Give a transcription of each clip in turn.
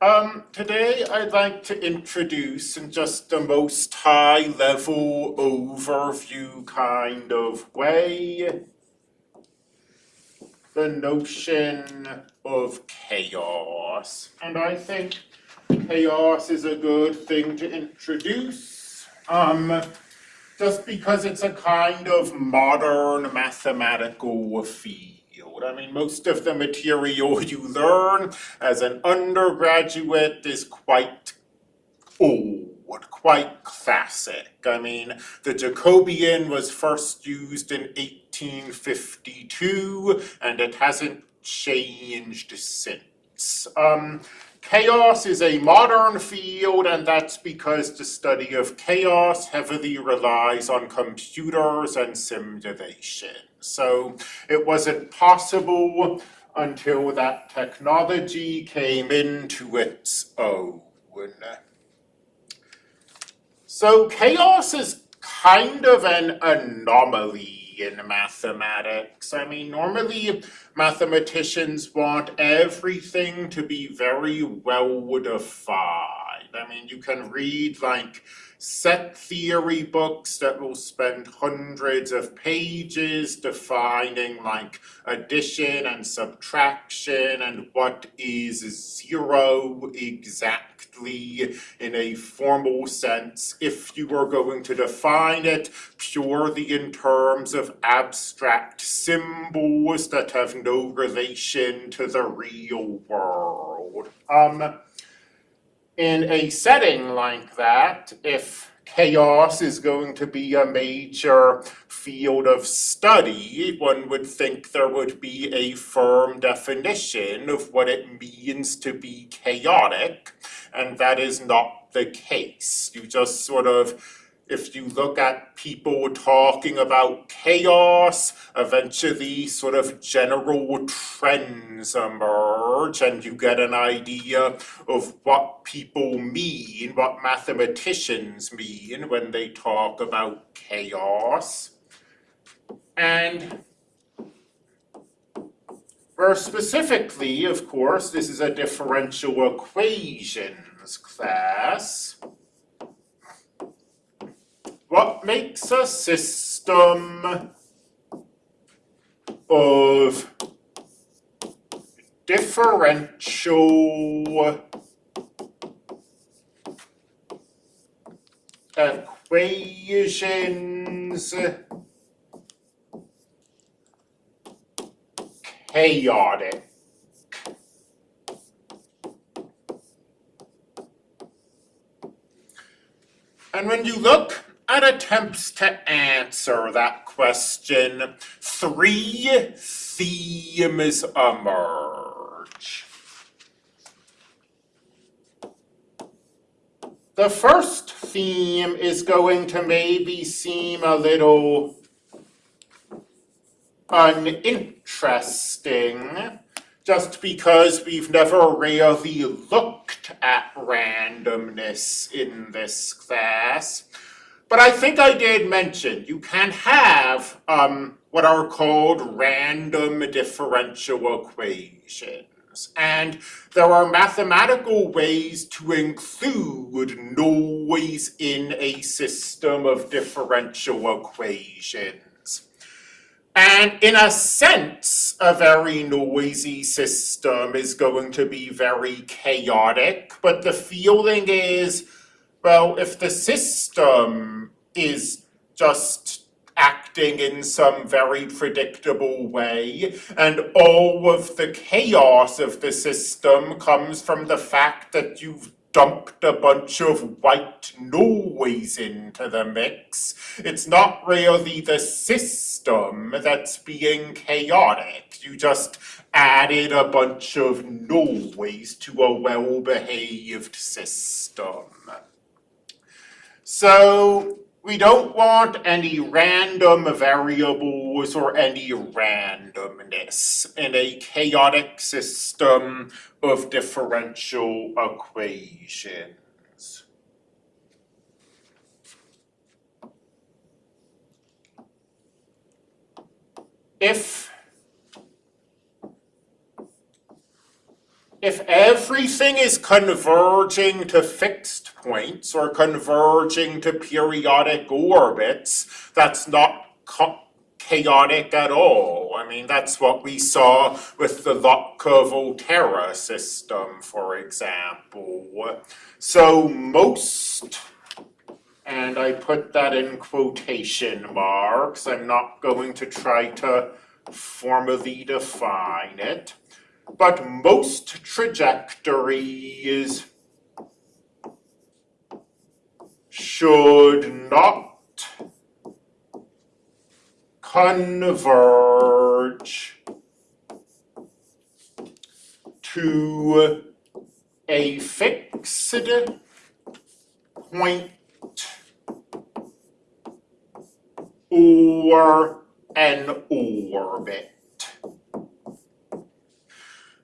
Um, today I'd like to introduce in just the most high level overview kind of way the notion of chaos. And I think chaos is a good thing to introduce. Um, just because it's a kind of modern mathematical field. I mean, most of the material you learn as an undergraduate is quite old, quite classic. I mean, the Jacobian was first used in 1852, and it hasn't changed since. Um, chaos is a modern field, and that's because the study of chaos heavily relies on computers and simulation. So it wasn't possible until that technology came into its own. So chaos is kind of an anomaly in mathematics. I mean, normally mathematicians want everything to be very well defined. I mean, you can read like set theory books that will spend hundreds of pages defining like addition and subtraction and what is zero exactly in a formal sense if you are going to define it purely in terms of abstract symbols that have no relation to the real world. Um, in a setting like that, if chaos is going to be a major field of study, one would think there would be a firm definition of what it means to be chaotic, and that is not the case. You just sort of if you look at people talking about chaos, eventually sort of general trends emerge and you get an idea of what people mean, what mathematicians mean when they talk about chaos. And more specifically, of course, this is a differential equations class. What makes a system of differential equations chaotic? And when you look at attempts to answer that question, three themes emerge. The first theme is going to maybe seem a little uninteresting just because we've never really looked at randomness in this class. But I think I did mention you can have um, what are called random differential equations. And there are mathematical ways to include noise in a system of differential equations. And in a sense, a very noisy system is going to be very chaotic, but the feeling is well, if the system is just acting in some very predictable way, and all of the chaos of the system comes from the fact that you've dumped a bunch of white noise into the mix. It's not really the system that's being chaotic. You just added a bunch of noise to a well-behaved system. So we don't want any random variables or any randomness in a chaotic system of differential equations. If if everything is converging to fixed points or converging to periodic orbits, that's not chaotic at all. I mean, that's what we saw with the Lotka-Volterra system, for example. So most, and I put that in quotation marks, I'm not going to try to formally define it, but most trajectories should not converge to a fixed point or an orbit.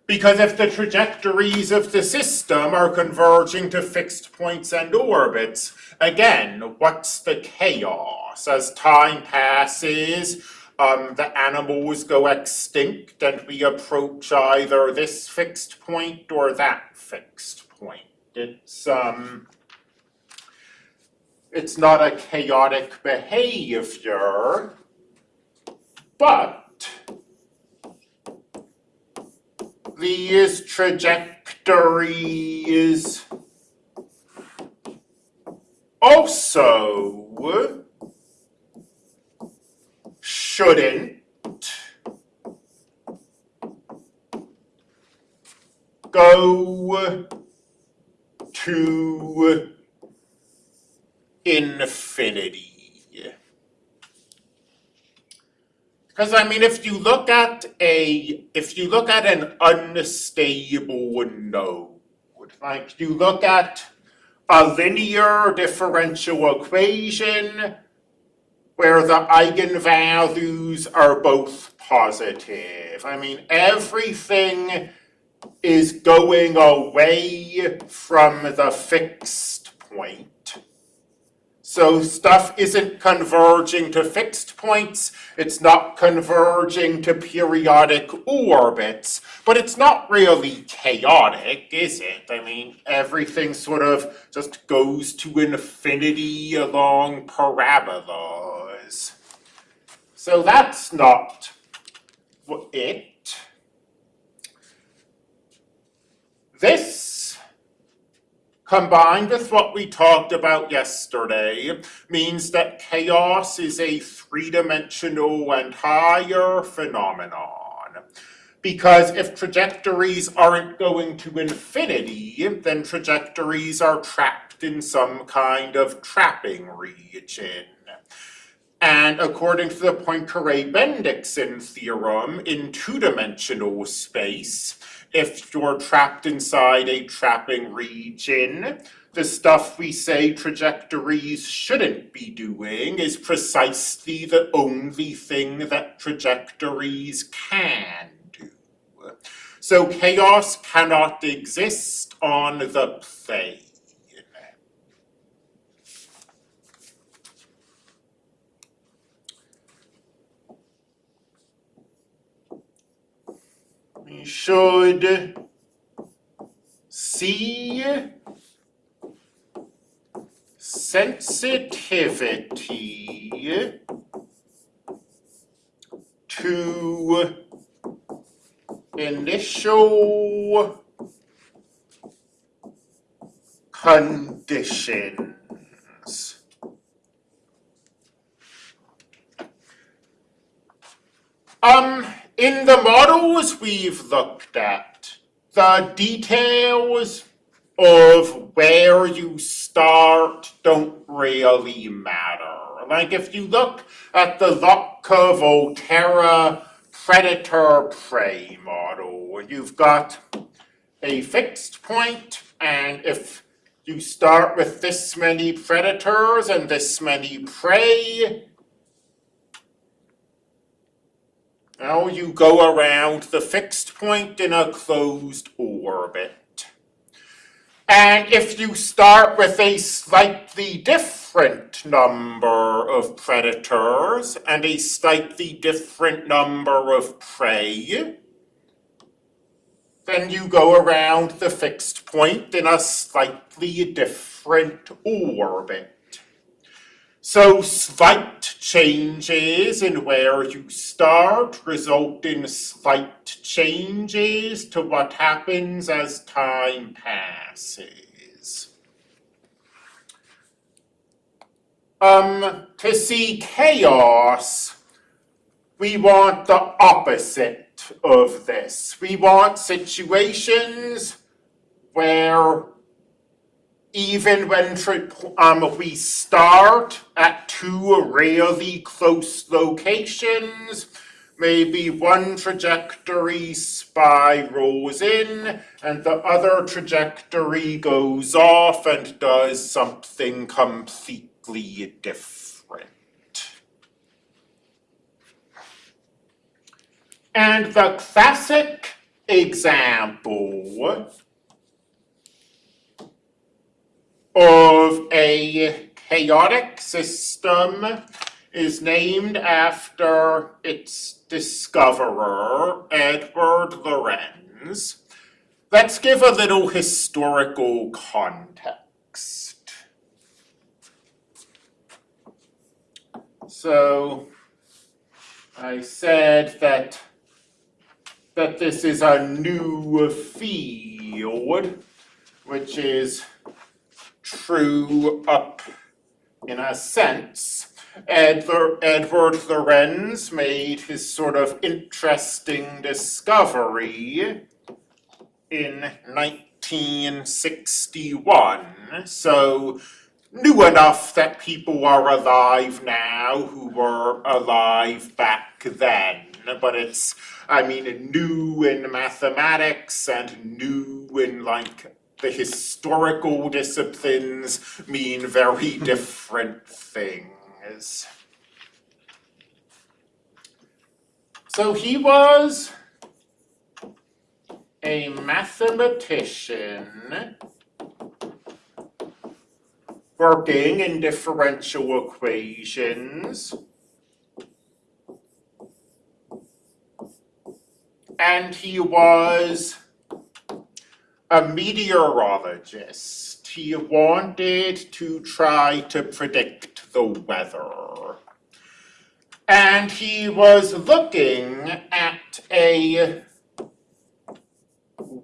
Because if the trajectories of the system are converging to fixed points and orbits, again, what's the chaos? As time passes, um, the animals go extinct and we approach either this fixed point or that fixed point. It's, um, it's not a chaotic behavior, but these trajectories also shouldn't go to infinity. Because I mean, if you look at a, if you look at an unstable node, like you look at a linear differential equation where the eigenvalues are both positive. I mean, everything is going away from the fixed point. So stuff isn't converging to fixed points, it's not converging to periodic orbits, but it's not really chaotic, is it? I mean, everything sort of just goes to infinity along parabolas. So that's not it. This combined with what we talked about yesterday, means that chaos is a three-dimensional and higher phenomenon. Because if trajectories aren't going to infinity, then trajectories are trapped in some kind of trapping region. And according to the Poincare-Bendixson theorem, in two-dimensional space, if you're trapped inside a trapping region, the stuff we say trajectories shouldn't be doing is precisely the only thing that trajectories can do. So chaos cannot exist on the plane. we should see sensitivity to initial conditions. Um, in the models we've looked at, the details of where you start don't really matter. Like if you look at the Lotka-Volterra predator-prey model, you've got a fixed point, and if you start with this many predators and this many prey, Now you go around the fixed point in a closed orbit. And if you start with a slightly different number of predators and a slightly different number of prey, then you go around the fixed point in a slightly different orbit. So slight changes in where you start result in slight changes to what happens as time passes. Um, to see chaos, we want the opposite of this. We want situations where even when um, we start at two really close locations, maybe one trajectory spirals in and the other trajectory goes off and does something completely different. And the classic example of a chaotic system is named after its discoverer, Edward Lorenz. Let's give a little historical context. So, I said that that this is a new field, which is true up in a sense. Edward, Edward Lorenz made his sort of interesting discovery in 1961. So new enough that people are alive now who were alive back then. But it's, I mean, new in mathematics and new in like the historical disciplines mean very different things. So he was a mathematician working in differential equations. And he was a meteorologist. He wanted to try to predict the weather. And he was looking at a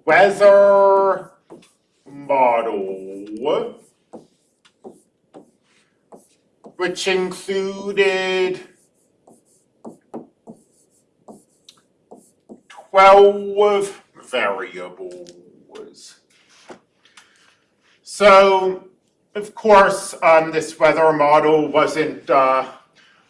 weather model which included 12 variables. So, of course, um, this weather model wasn't uh,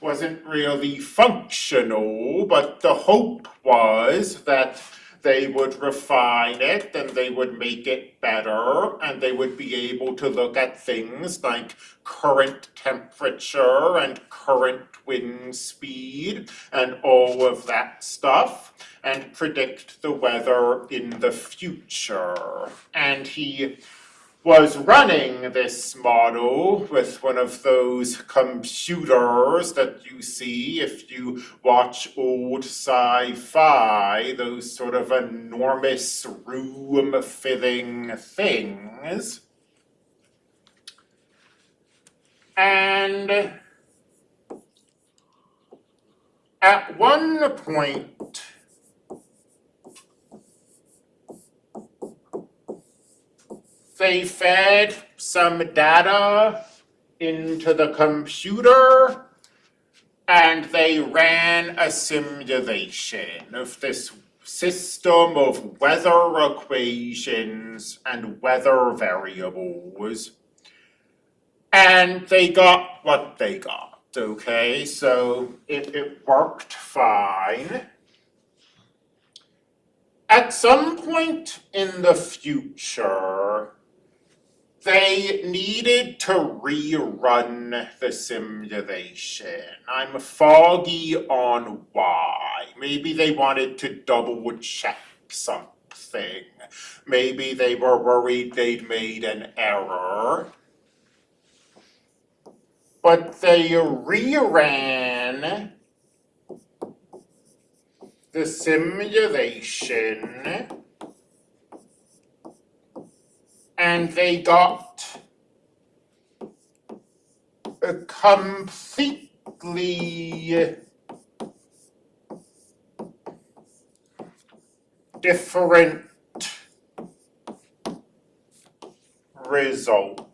wasn't really functional, but the hope was that they would refine it and they would make it better and they would be able to look at things like current temperature and current wind speed and all of that stuff and predict the weather in the future. And he was running this model with one of those computers that you see if you watch old sci-fi, those sort of enormous room-filling things. And at one point, they fed some data into the computer and they ran a simulation of this system of weather equations and weather variables. And they got what they got, okay? So it, it worked fine. At some point in the future, they needed to rerun the simulation. I'm foggy on why. Maybe they wanted to double check something. Maybe they were worried they'd made an error. But they reran the simulation and they got a completely uh, different results.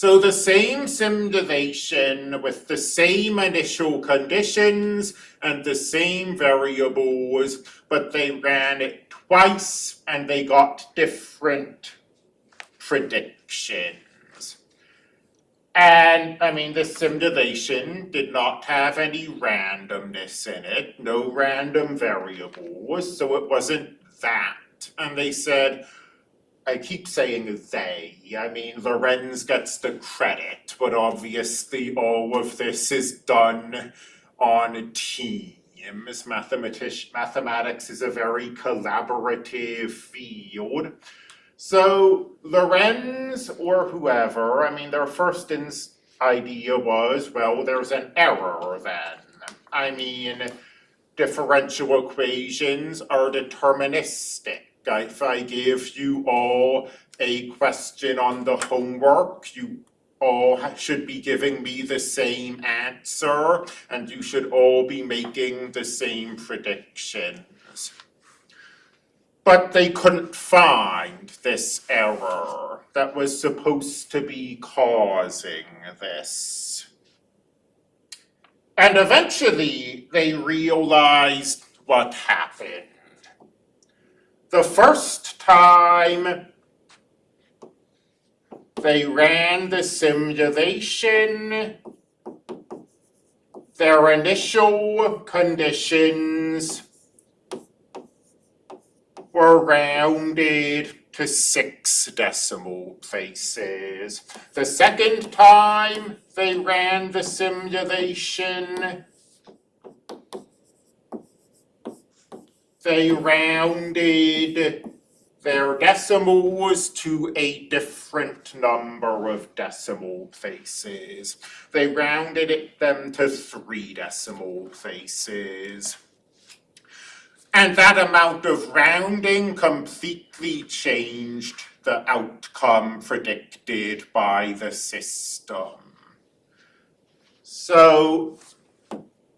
So the same simulation with the same initial conditions and the same variables, but they ran it twice and they got different predictions. And I mean, the simulation did not have any randomness in it, no random variables, so it wasn't that. And they said, I keep saying they, I mean, Lorenz gets the credit, but obviously all of this is done on teams. Mathematic mathematics is a very collaborative field. So Lorenz or whoever, I mean, their first idea was, well, there's an error then. I mean, differential equations are deterministic. If I give you all a question on the homework, you all should be giving me the same answer, and you should all be making the same predictions. But they couldn't find this error that was supposed to be causing this. And eventually they realized what happened. The first time they ran the simulation, their initial conditions were rounded to six decimal places. The second time they ran the simulation, they rounded their decimals to a different number of decimal places. They rounded it, them to three decimal places. And that amount of rounding completely changed the outcome predicted by the system. So,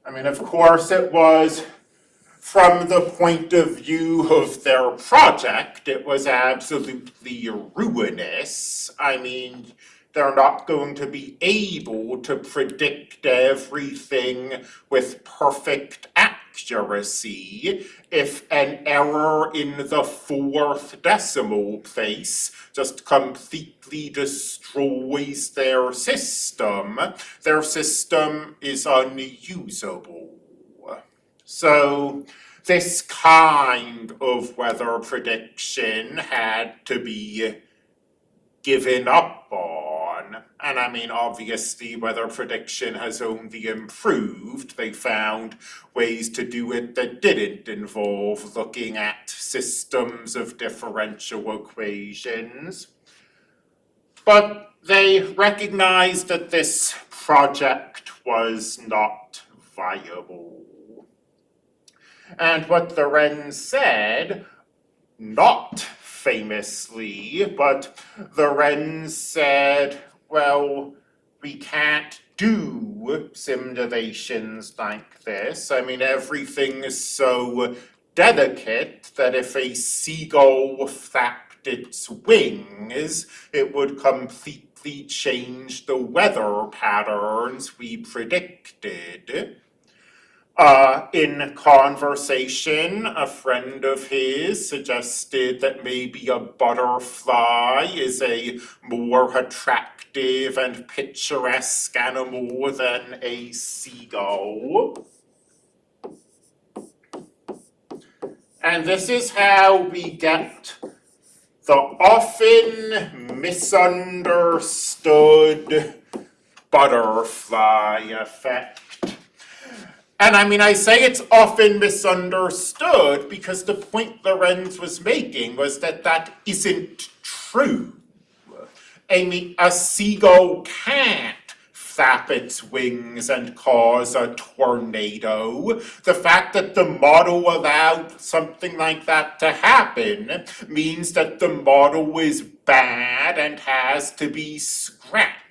I mean, of course it was from the point of view of their project, it was absolutely ruinous. I mean, they're not going to be able to predict everything with perfect accuracy if an error in the fourth decimal place just completely destroys their system. Their system is unusable. So this kind of weather prediction had to be given up on. And I mean, obviously, weather prediction has only improved. They found ways to do it that didn't involve looking at systems of differential equations. But they recognized that this project was not viable. And what Lorenz said, not famously, but Lorenz said, well, we can't do simulations like this. I mean, everything is so delicate that if a seagull flapped its wings, it would completely change the weather patterns we predicted. Uh, in conversation, a friend of his suggested that maybe a butterfly is a more attractive and picturesque animal than a seagull. And this is how we get the often misunderstood butterfly effect. And I mean, I say it's often misunderstood because the point Lorenz was making was that that isn't true. A seagull can't flap its wings and cause a tornado. The fact that the model allowed something like that to happen means that the model is bad and has to be scrapped.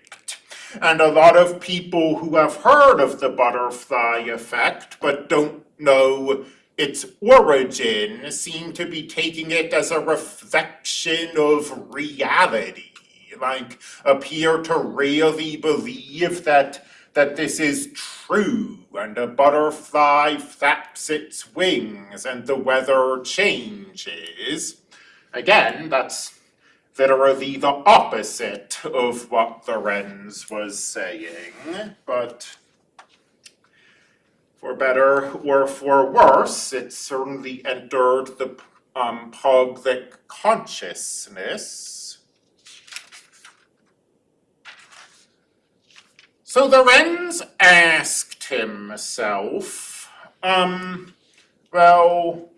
And a lot of people who have heard of the butterfly effect but don't know its origin seem to be taking it as a reflection of reality like appear to really believe that that this is true and a butterfly flaps its wings and the weather changes. Again, that's literally the opposite of what Lorenz was saying, but for better or for worse, it certainly entered the um, public consciousness. So the Lorenz asked himself, um, well,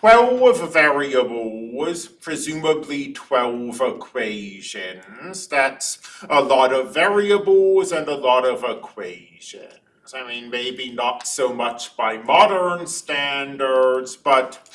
12 variables, presumably 12 equations. That's a lot of variables and a lot of equations. I mean, maybe not so much by modern standards, but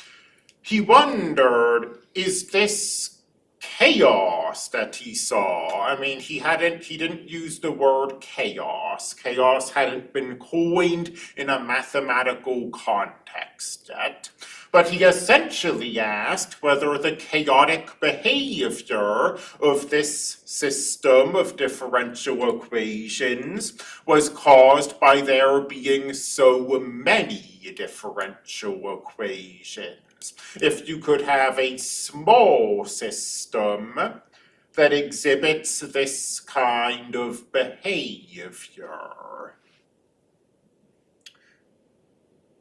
he wondered, is this chaos that he saw. I mean, he hadn't, he didn't use the word chaos. Chaos hadn't been coined in a mathematical context yet. But he essentially asked whether the chaotic behavior of this system of differential equations was caused by there being so many differential equations if you could have a small system that exhibits this kind of behavior.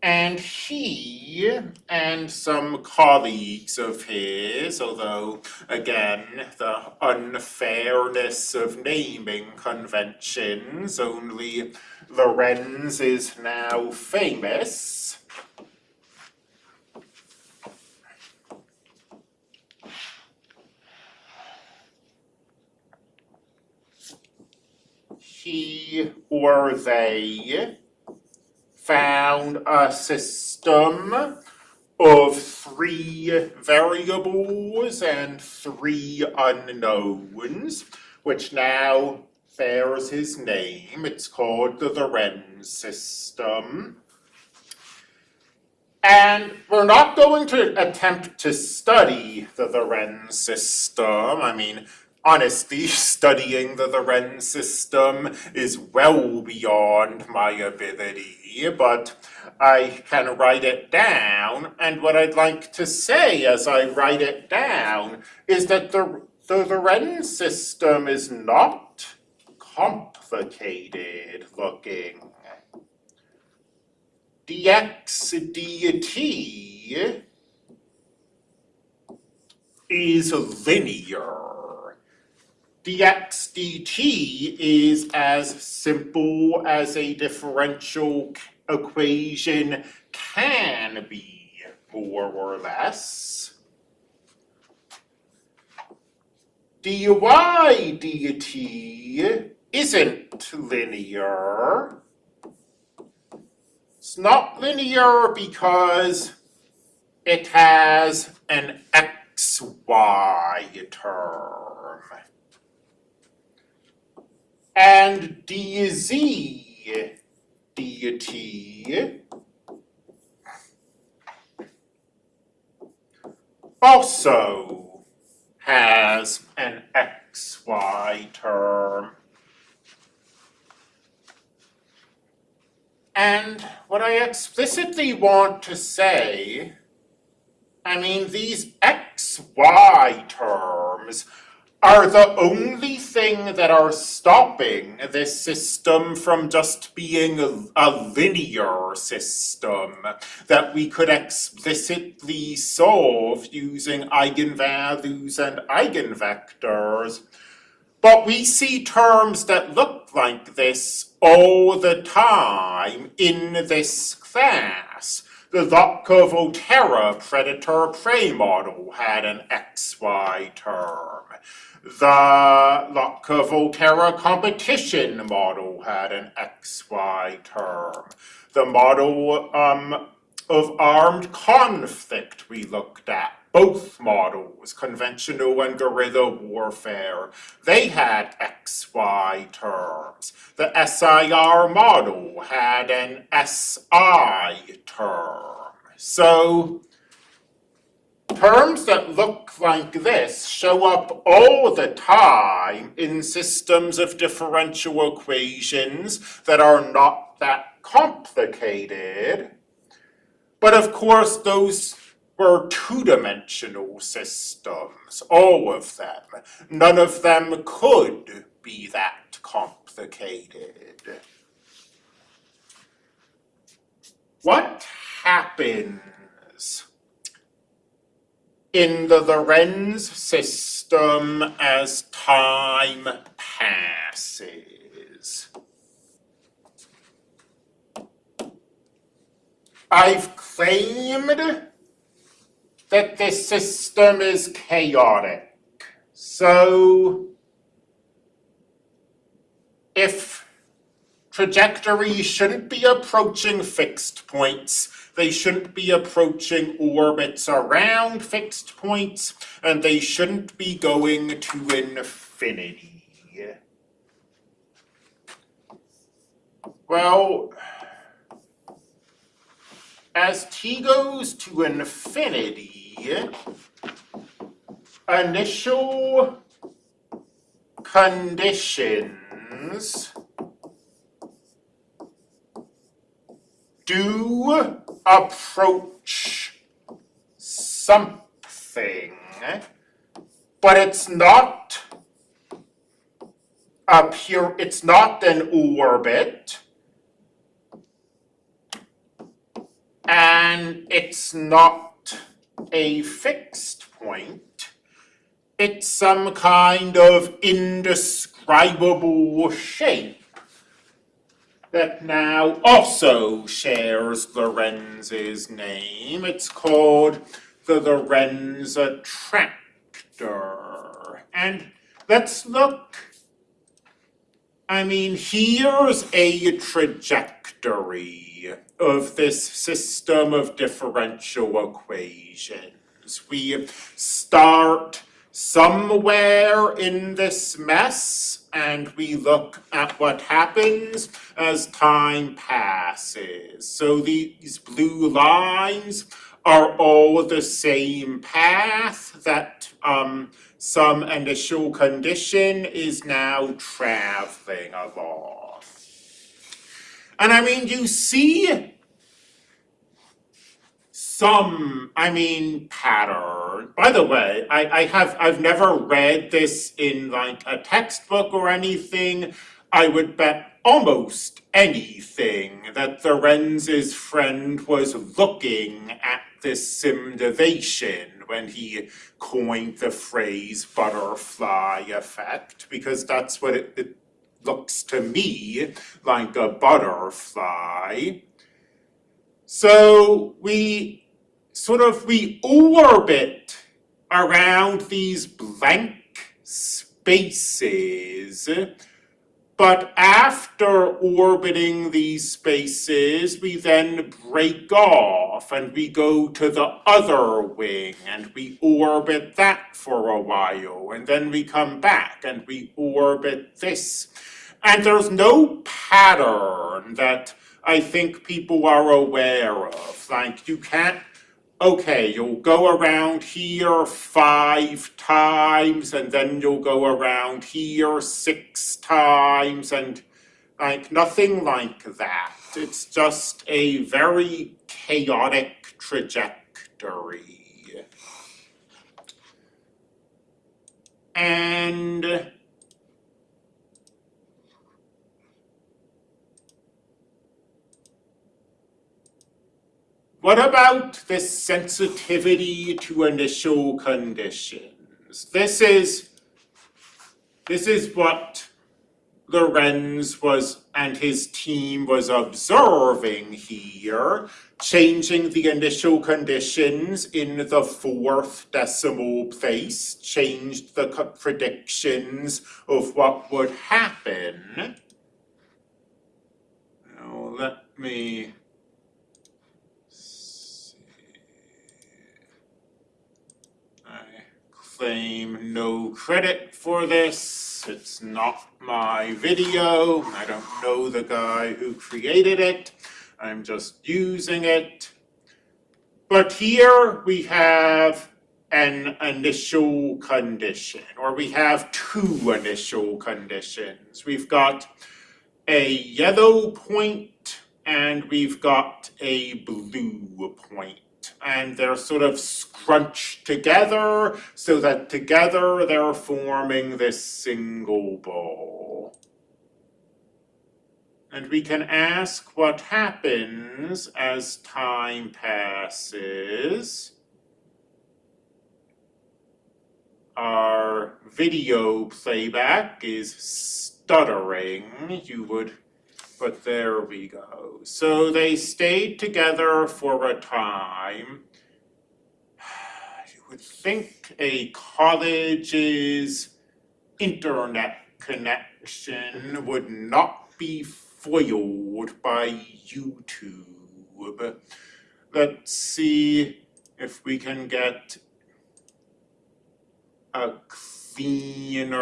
And he and some colleagues of his, although again the unfairness of naming conventions, only Lorenz is now famous, he or they found a system of three variables and three unknowns, which now bears his name. It's called the Lorenz system. And we're not going to attempt to study the Lorenz system. I mean, honestly, studying the Lorenz system is well beyond my ability, but I can write it down, and what I'd like to say as I write it down is that the, the Lorenz system is not complicated looking. dx dt is linear dx dt is as simple as a differential equation can be, more or less. dy dt isn't linear. It's not linear because it has an xy term and dz dt also has an xy term. And what I explicitly want to say, I mean, these xy terms are the only thing that are stopping this system from just being a, linear system that we could explicitly solve using eigenvalues and eigenvectors. But we see terms that look like this all the time in this class. The Lotka-Volterra predator-prey model had an XY term The Lotka-Volterra competition model had an XY term. The model um, of armed conflict we looked at, both models, conventional and guerrilla warfare, they had XY terms. The SIR model had an SI term. So terms that look like this show up all the time in systems of differential equations that are not that complicated. But of course, those were two-dimensional systems, all of them. None of them could be that complicated. What happens in the Lorenz system as time passes? I've claimed that this system is chaotic. So if trajectories shouldn't be approaching fixed points, they shouldn't be approaching orbits around fixed points, and they shouldn't be going to infinity. Well, as t goes to infinity, initial conditions do approach something, but it's not a pure, it's not an orbit, and it's not a fixed point. It's some kind of indescribable shape that now also shares Lorenz's name. It's called the Lorentz attractor. And let's look, I mean, here's a trajectory of this system of differential equations. We start somewhere in this mess and we look at what happens as time passes. So these blue lines are all the same path that um, some initial condition is now traveling along. And I mean, you see some, I mean, pattern. By the way, I, I have, I've never read this in like a textbook or anything. I would bet almost anything that Lorenz's friend was looking at this simulation when he coined the phrase butterfly effect, because that's what it, it looks to me like a butterfly. So we sort of, we orbit around these blank spaces, but after orbiting these spaces, we then break off and we go to the other wing and we orbit that for a while and then we come back and we orbit this and there's no pattern that I think people are aware of. Like, you can't, okay, you'll go around here five times, and then you'll go around here six times, and like, nothing like that. It's just a very chaotic trajectory. And What about this sensitivity to initial conditions? This is, this is what Lorenz was, and his team was observing here, changing the initial conditions in the fourth decimal place, changed the predictions of what would happen. Now, let me see. I claim no credit for this. It's not my video. I don't know the guy who created it. I'm just using it. But here we have an initial condition, or we have two initial conditions. We've got a yellow point and we've got a blue point. And they're sort of scrunched together so that together they're forming this single ball. And we can ask what happens as time passes. Our video playback is stuttering, you would, but there we go. So they stayed together for a time. You would think a college's internet connection would not be foiled by YouTube. Let's see if we can get a cleaner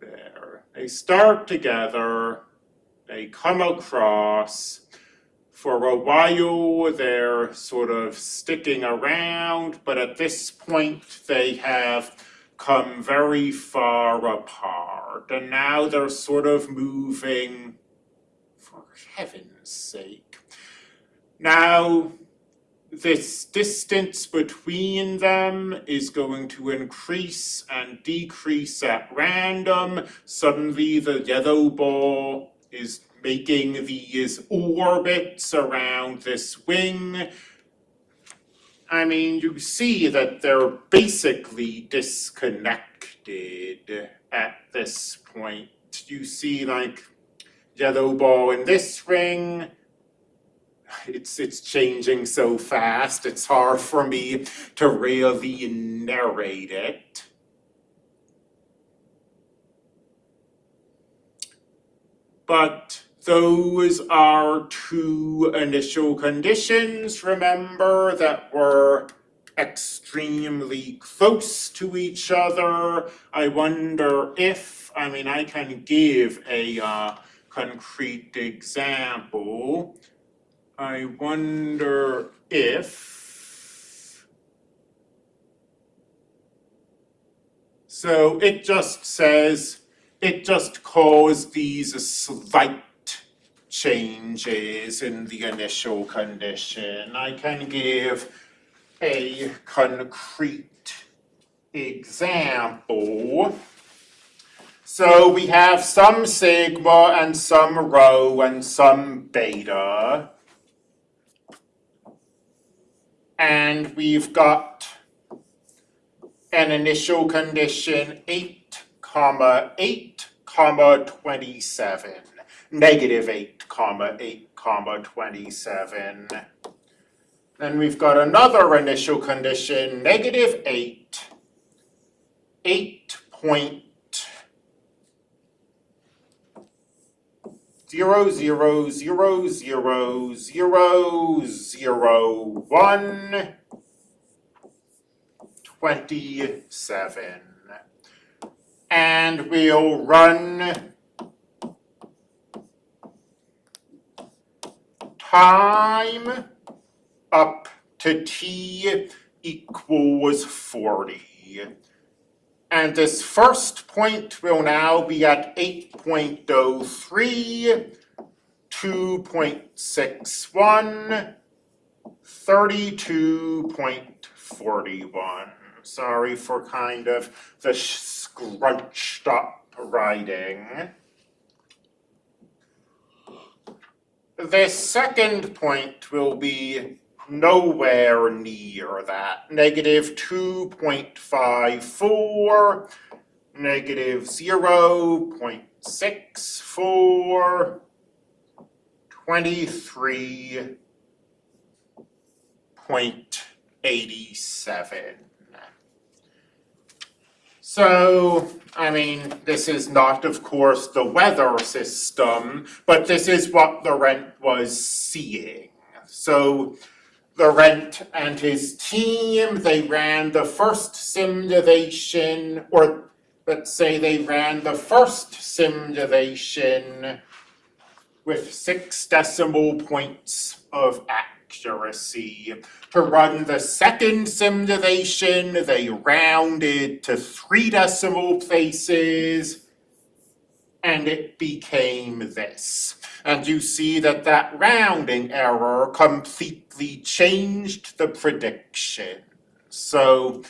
there. They start together, they come across. For a while, they're sort of sticking around, but at this point, they have come very far apart. And now they're sort of moving, for heaven's sake. Now, this distance between them is going to increase and decrease at random. Suddenly the yellow ball is making these orbits around this wing. I mean, you see that they're basically disconnected at this point. You see like yellow ball in this ring, it's it's changing so fast it's hard for me to really narrate it. But those are two initial conditions remember that were extremely close to each other. I wonder if i mean i can give a uh, concrete example I wonder if. So it just says, it just caused these slight changes in the initial condition. I can give a concrete example. So we have some sigma and some rho and some beta. And we've got an initial condition eight comma eight comma twenty-seven. Negative eight comma eight comma twenty-seven. Then we've got another initial condition, negative eight, eight point zero zero zero zero zero zero one twenty seven. And we'll run time up to t equals forty. And this first point will now be at 8.03, 2.61, 32.41. Sorry for kind of the scrunched up writing. The second point will be nowhere near that. Negative two point five four, negative zero point six four, twenty-three point eighty-seven. So, I mean, this is not, of course, the weather system, but this is what Lorenz was seeing. So, Lorenz and his team, they ran the first simulation, or let's say they ran the first simulation with six decimal points of accuracy. To run the second simulation, they rounded to three decimal places, and it became this. And you see that that rounding error completely changed the prediction. So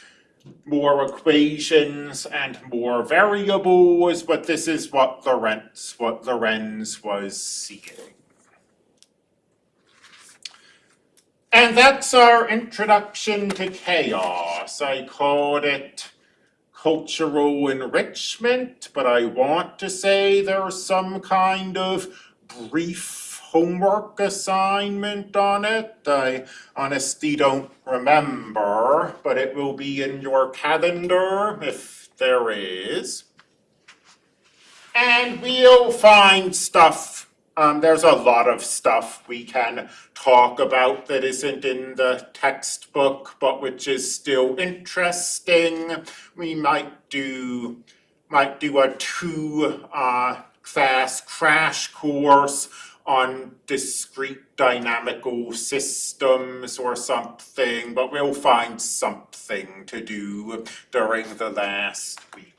more equations and more variables, but this is what Lorenz, what Lorenz was seeing. And that's our introduction to chaos. I called it cultural enrichment, but I want to say there's some kind of brief homework assignment on it. I honestly don't remember, but it will be in your calendar if there is. And we'll find stuff um, there's a lot of stuff we can talk about that isn't in the textbook, but which is still interesting. We might do, might do a two, uh, class crash course on discrete dynamical systems or something, but we'll find something to do during the last week.